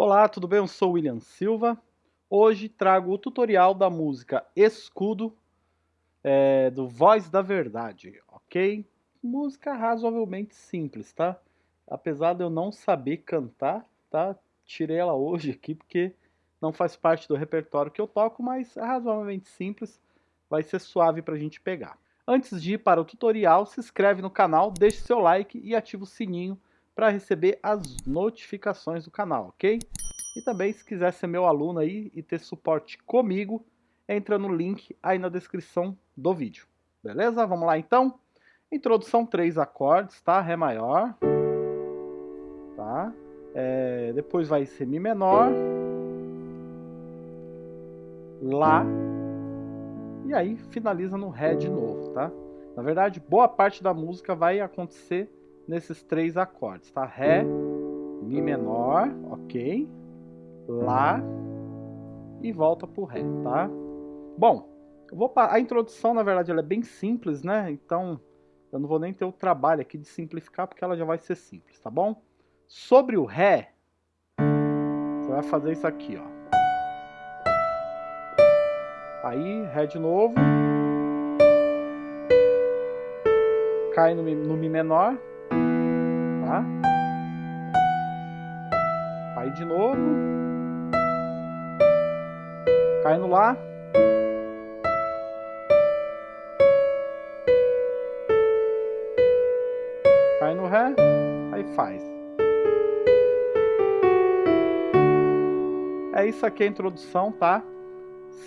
Olá, tudo bem? Eu sou William Silva. Hoje trago o tutorial da música Escudo é, do Voz da Verdade, ok? Música razoavelmente simples, tá? Apesar de eu não saber cantar, tá? Tirei ela hoje aqui porque não faz parte do repertório que eu toco, mas é razoavelmente simples, vai ser suave para a gente pegar. Antes de ir para o tutorial, se inscreve no canal, deixe seu like e ativa o sininho para receber as notificações do canal, ok? E também, se quiser ser meu aluno aí e ter suporte comigo, entra no link aí na descrição do vídeo. Beleza? Vamos lá então? Introdução, três acordes, tá? Ré maior, tá? É, depois vai ser Mi menor, Lá, e aí finaliza no Ré de novo, tá? Na verdade, boa parte da música vai acontecer nesses três acordes, tá? Ré, Mi menor, ok? Lá e volta pro Ré, tá? Bom, vou a introdução, na verdade, ela é bem simples, né? Então, eu não vou nem ter o trabalho aqui de simplificar, porque ela já vai ser simples, tá bom? Sobre o Ré, você vai fazer isso aqui, ó. Aí, Ré de novo. Cai no, no Mi menor tá? Aí de novo. Cai no Lá. Cai no Ré. Aí faz. É isso aqui a introdução, tá?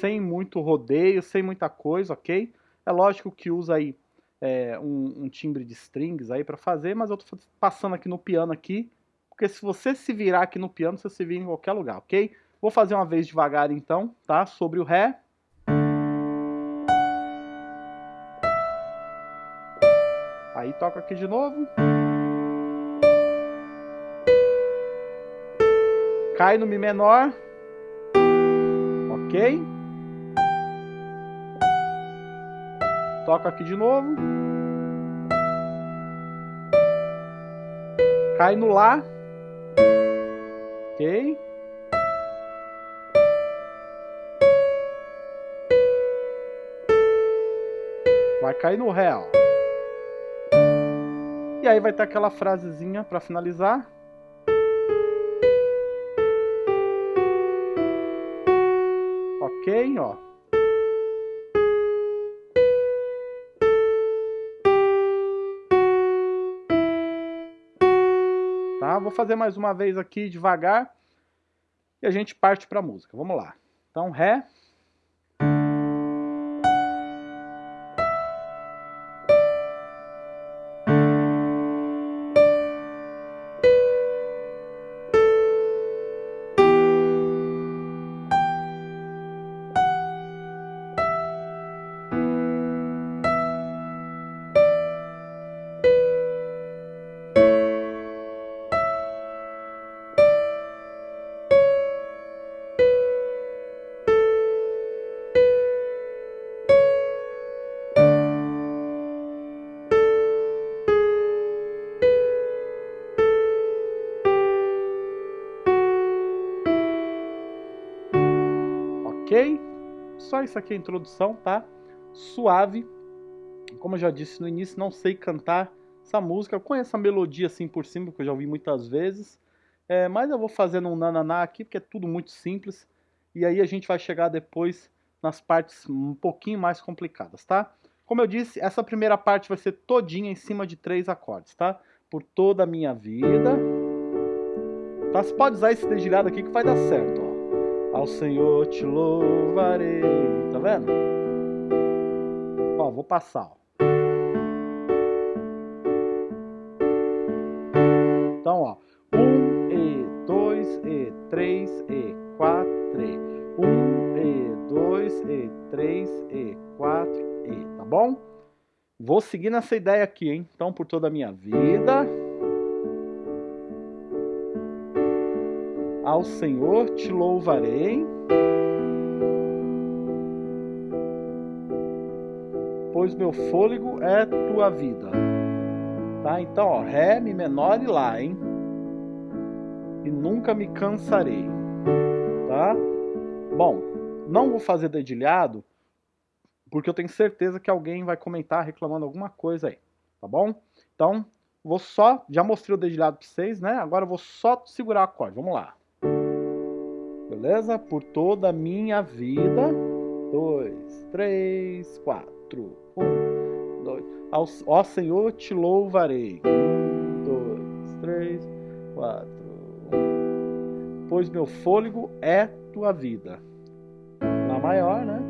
Sem muito rodeio, sem muita coisa, ok? É lógico que usa aí é, um, um, timbre de strings aí para fazer, mas eu tô passando aqui no piano aqui, porque se você se virar aqui no piano, você se vira em qualquer lugar, ok? Vou fazer uma vez devagar então, tá? Sobre o Ré. Aí toca aqui de novo. Cai no Mi menor. Ok? Toca aqui de novo. Cai no Lá. Ok? Vai cair no Ré, ó. E aí vai ter aquela frasezinha para finalizar. Ok, ó. Vou fazer mais uma vez aqui devagar e a gente parte para a música. Vamos lá. Então, Ré. Ok? Só isso aqui é a introdução, tá? Suave. Como eu já disse no início, não sei cantar essa música. Eu conheço a melodia assim por cima, porque eu já ouvi muitas vezes. É, mas eu vou fazendo um nananá aqui, porque é tudo muito simples. E aí a gente vai chegar depois nas partes um pouquinho mais complicadas, tá? Como eu disse, essa primeira parte vai ser todinha em cima de três acordes, tá? Por toda a minha vida. Tá? Você pode usar esse dedilhado aqui que vai dar certo, ó. Ao Senhor te louvarei. Tá vendo? Ó, vou passar, ó. Então, ó. Um, e, dois, e, três, e, quatro, e. Um, e, dois, e, três, e, quatro, e. Tá bom? Vou seguir nessa ideia aqui, hein? Então, por toda a minha vida... Ao Senhor te louvarei, pois meu fôlego é tua vida. Tá? Então, ó, Ré, Mi menor e Lá, hein? e nunca me cansarei. Tá? Bom, não vou fazer dedilhado, porque eu tenho certeza que alguém vai comentar reclamando alguma coisa aí, tá bom? Então, vou só, já mostrei o dedilhado para vocês, né? Agora eu vou só segurar o acorde, vamos lá. Beleza? Por toda a minha vida. Dois, três, quatro. Um, dois. Ao, ó Senhor, te louvarei. Um, dois, três, quatro. Um. Pois meu fôlego é tua vida. Lá maior, né?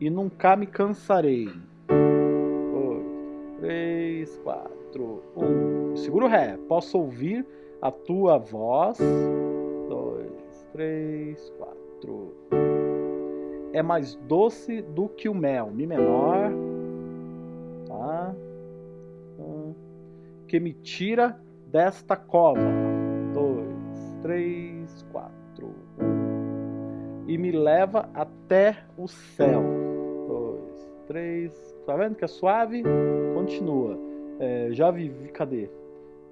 E nunca me cansarei. Dois, três, quatro. Um. Segura o Ré. Posso ouvir a tua voz. Dois, três, quatro. É mais doce do que o mel. Mi menor. Tá? Que me tira desta cova. Dois, três, quatro. E me leva até o céu. Dois, três. Tá vendo que é suave? Continua. É, já vivi. Cadê?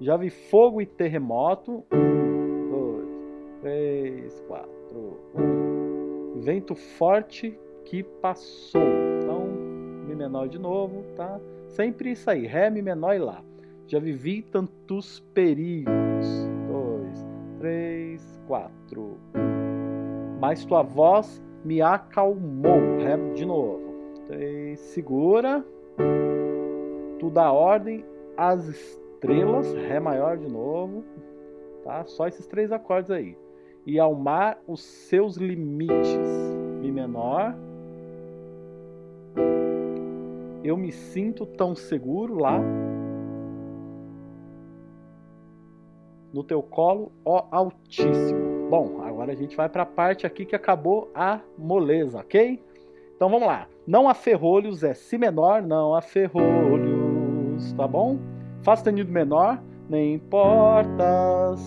Já vi fogo e terremoto. Um, dois, três, quatro. Um. Vento forte que passou. Então, Mi menor de novo, tá? Sempre isso aí, Ré, Mi menor e Lá. Já vivi tantos perigos. Dois, três, quatro. Um. Mas tua voz me acalmou. Ré de novo. Três, segura. Tu dá ordem às estrelas, Ré maior de novo, tá? Só esses três acordes aí. E ao mar os seus limites, Mi menor. Eu me sinto tão seguro lá. No teu colo, ó Altíssimo. Bom, agora a gente vai para a parte aqui que acabou a moleza, ok? Então vamos lá. Não há ferrolhos é Si menor, não há ferrolhos, tá bom? Fá sustenido menor, nem importas.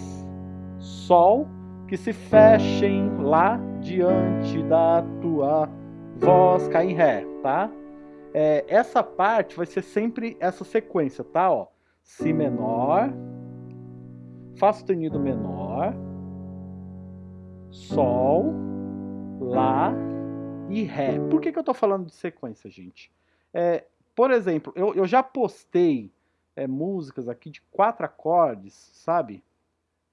Sol, que se fechem lá diante da tua voz, cai em Ré, tá? É, essa parte vai ser sempre essa sequência, tá? Ó, si menor, Fá sustenido menor, Sol, Lá e Ré. Por que, que eu tô falando de sequência, gente? É, por exemplo, eu, eu já postei é, músicas aqui de quatro acordes, sabe?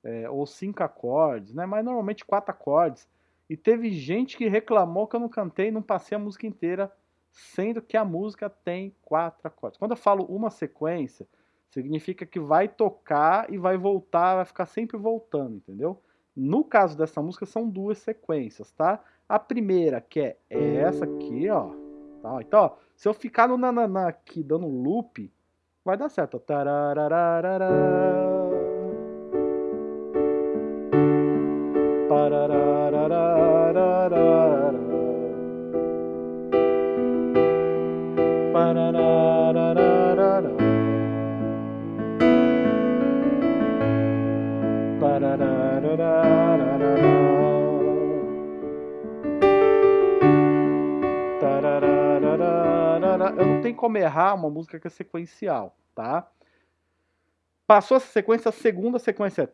É, ou cinco acordes, né? Mas normalmente quatro acordes. E teve gente que reclamou que eu não cantei não passei a música inteira, sendo que a música tem quatro acordes. Quando eu falo uma sequência, significa que vai tocar e vai voltar, vai ficar sempre voltando, entendeu? No caso dessa música, são duas sequências, tá? A primeira, que é essa aqui, ó. Tá? Então, ó, se eu ficar no nananã aqui dando loop, vai dar certo. Pararararara. Como errar uma música que é sequencial, tá? Passou essa sequência, a segunda sequência é.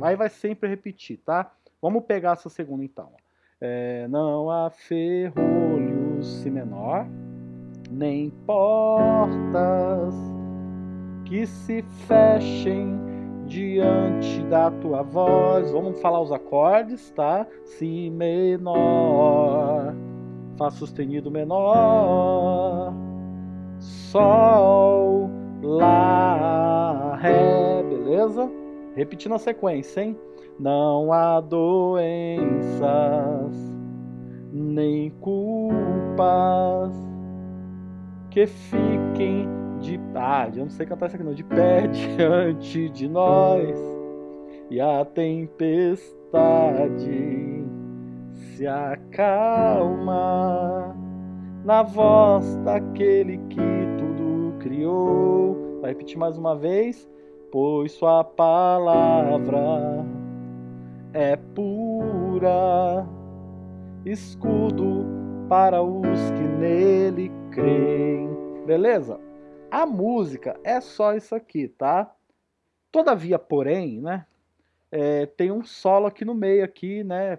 Aí vai sempre repetir, tá? Vamos pegar essa segunda então. É, não há ferrolhos, si menor, nem portas que se fechem diante da tua voz. Vamos falar os acordes, tá? Si menor, Fá sustenido menor, Sol, Lá, Ré, beleza? Repetindo a sequência, hein? Não há doenças, nem culpas que fiquem de ah, eu não sei cantar isso aqui não, de pé diante de nós e a tempestade se acalma na voz daquele que tudo criou. Vai repetir mais uma vez. pois sua palavra é pura, escudo para os que nele creem. Beleza? A música é só isso aqui, tá? Todavia, porém, né? É, tem um solo aqui no meio aqui, né?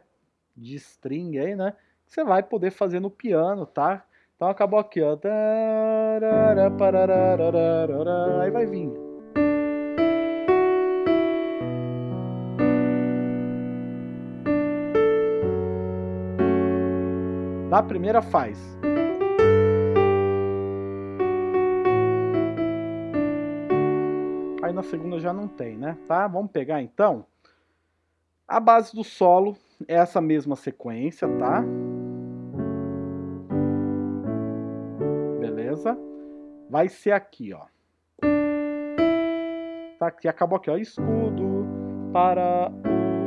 De string aí, né? Que você vai poder fazer no piano, tá? Então acabou aqui, ó. Aí vai vir. Na primeira faz. Na segunda já não tem, né? Tá? Vamos pegar então. A base do solo é essa mesma sequência, tá? beleza? Vai ser aqui, ó. Tá aqui, acabou aqui, ó. Escudo para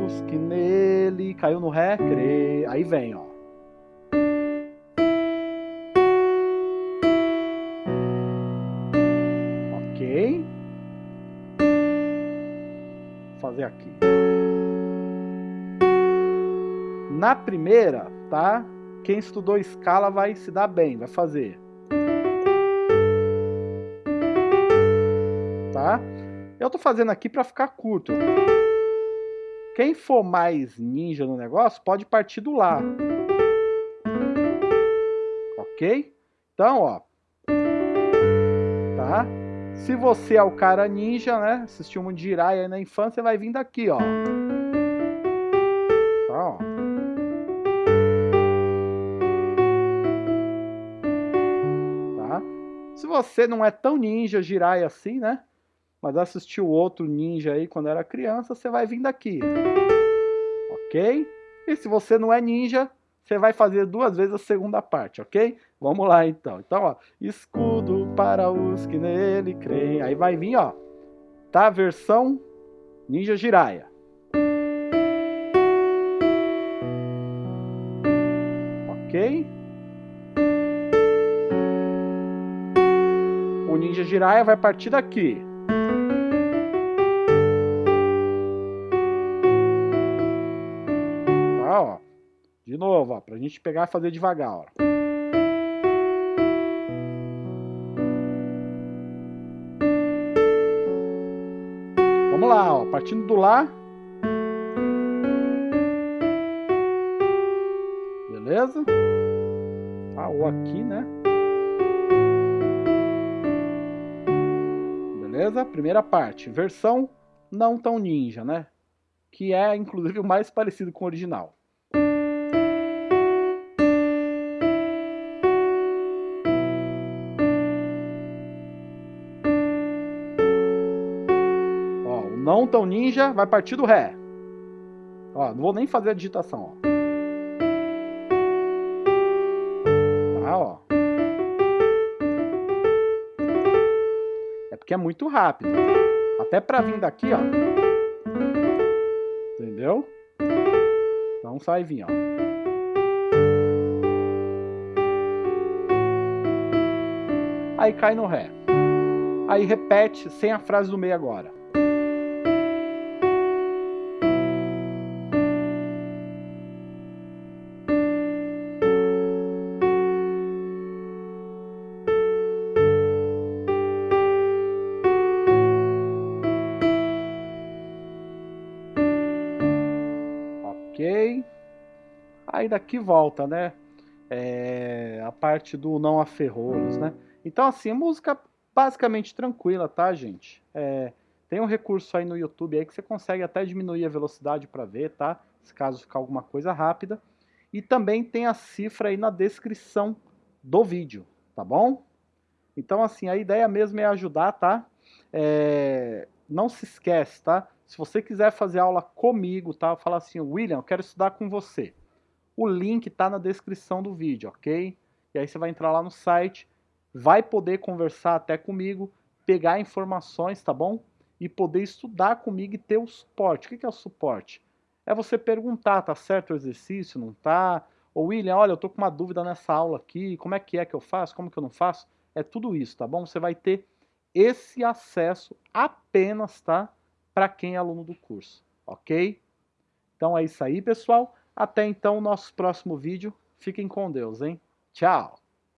os que nele caiu no ré, crê. Aí vem, ó. Aqui. Na primeira, tá? Quem estudou escala vai se dar bem, vai fazer. tá? Eu tô fazendo aqui para ficar curto. Quem for mais ninja no negócio, pode partir do lá. Ok? Então, ó. Se você é o cara ninja, né? Assistiu um Jiraiya na infância, vai vir daqui, ó. Tá, ó. Tá? Se você não é tão ninja Jiraiya assim, né? mas assistiu outro ninja aí quando era criança, você vai vir daqui. Ok? E se você não é ninja, você vai fazer duas vezes a segunda parte, ok? Vamos lá então. Então, ó, escudo para os que nele creem. Aí vai vir, ó, tá? Versão Ninja Jiraiya. Ok? O Ninja Jiraiya vai partir daqui. Novo, ó, pra gente pegar e fazer devagar, ó. Vamos lá, ó, partindo do Lá. Beleza? Tá, ou aqui, né? Beleza? Primeira parte, versão não tão ninja, né? Que é, inclusive, o mais parecido com o original. Não tão ninja, vai partir do Ré. Ó, não vou nem fazer a digitação, ó. Tá, ó. É porque é muito rápido. Até pra vir daqui, ó. Entendeu? Então sai vir, ó. Aí cai no Ré. Aí repete sem a frase do meio agora. Daqui volta, né? É, a parte do não aferrolhos, né? Então, assim, a música basicamente tranquila, tá, gente? É, tem um recurso aí no YouTube aí que você consegue até diminuir a velocidade para ver, tá? Se caso ficar alguma coisa rápida. E também tem a cifra aí na descrição do vídeo, tá bom? Então, assim, a ideia mesmo é ajudar, tá? É, não se esquece, tá? Se você quiser fazer aula comigo, tá? Fala assim, William, eu quero estudar com você. O link está na descrição do vídeo, ok? E aí você vai entrar lá no site, vai poder conversar até comigo, pegar informações, tá bom? E poder estudar comigo e ter o suporte. O que é o suporte? É você perguntar, tá certo o exercício, não tá? Ou William, olha, eu tô com uma dúvida nessa aula aqui, como é que é que eu faço, como que eu não faço? É tudo isso, tá bom? Você vai ter esse acesso apenas, tá? Para quem é aluno do curso, ok? Então é isso aí, pessoal. Até então, nosso próximo vídeo. Fiquem com Deus, hein? Tchau!